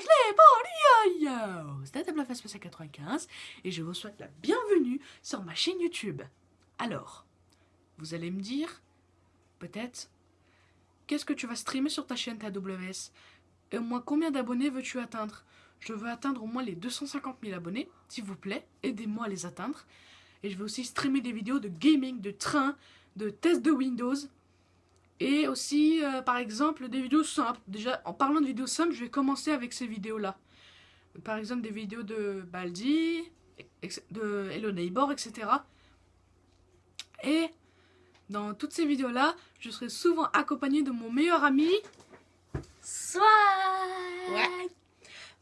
les yo yo C'est Face 95 et je vous souhaite la bienvenue sur ma chaîne YouTube. Alors, vous allez me dire, peut-être, qu'est-ce que tu vas streamer sur ta chaîne TWS Et au moins combien d'abonnés veux-tu atteindre? Je veux atteindre au moins les 250 000 abonnés, s'il vous plaît, aidez-moi à les atteindre. Et je vais aussi streamer des vidéos de gaming, de train, de tests de Windows, et aussi, euh, par exemple, des vidéos simples. Déjà, en parlant de vidéos simples, je vais commencer avec ces vidéos-là. Par exemple, des vidéos de Baldi, de Hello Neighbor, etc. Et dans toutes ces vidéos-là, je serai souvent accompagné de mon meilleur ami... Soit Ouais.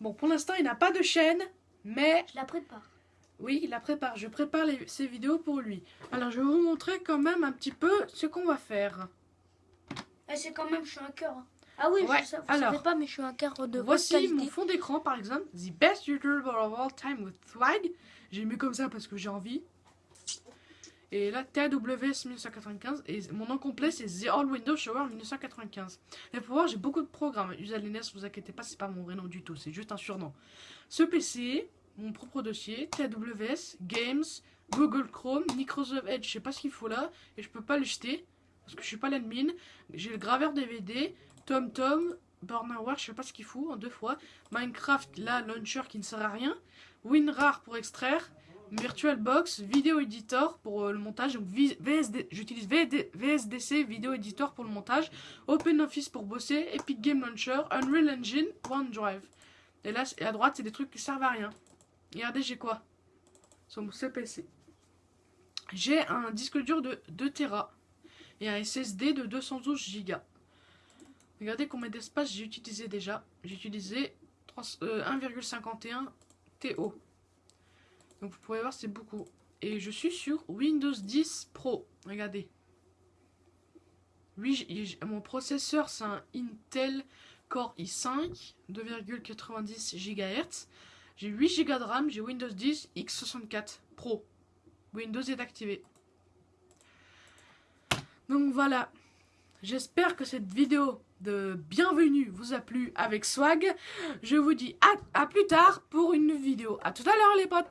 Bon, pour l'instant, il n'a pas de chaîne, mais... Je la prépare. Oui, il la prépare. Je prépare ces vidéos pour lui. Alors, je vais vous montrer quand même un petit peu ce qu'on va faire. Eh, c'est quand même, je suis un cœur. Hein. Ah oui, ouais. je, vous Alors, savez pas, mais je suis un cœur de Voici mon fond d'écran, par exemple. The best YouTuber of all time with swag. J'ai mis comme ça parce que j'ai envie. Et là, TAWS 1995. Et mon nom complet, c'est The All Windows Shower 1995. Et pour voir, j'ai beaucoup de programmes. Usalines, vous inquiétez pas, c'est pas mon vrai nom du tout. C'est juste un surnom. Ce PC, mon propre dossier, TAWS, Games, Google Chrome, Microsoft Edge, je sais pas ce qu'il faut là. Et je peux pas le jeter parce que je suis pas l'admin. J'ai le graveur DVD, TomTom, Burnerware, je sais pas ce qu'il fout en deux fois. Minecraft, la launcher qui ne sert à rien. WinRAR pour extraire. VirtualBox, Video Editor pour euh, le montage. Donc j'utilise VSDC, Video Editor pour le montage. OpenOffice pour bosser. Epic Game Launcher, Unreal Engine, OneDrive. Et là, à droite, c'est des trucs qui servent à rien. Regardez, j'ai quoi? Sur mon CPC. J'ai un disque dur de 2 Tera et un SSD de 212 Go. Regardez combien d'espace j'ai utilisé déjà. J'ai utilisé 1,51 euh, TO. Donc vous pouvez voir c'est beaucoup. Et je suis sur Windows 10 Pro. Regardez. Mon processeur c'est un Intel Core i5 2,90 GHz. J'ai 8 Go de RAM, j'ai Windows 10 X64 Pro. Windows est activé. Donc voilà, j'espère que cette vidéo de bienvenue vous a plu avec swag. Je vous dis à, plus tard pour une vidéo. À tout à l'heure les potes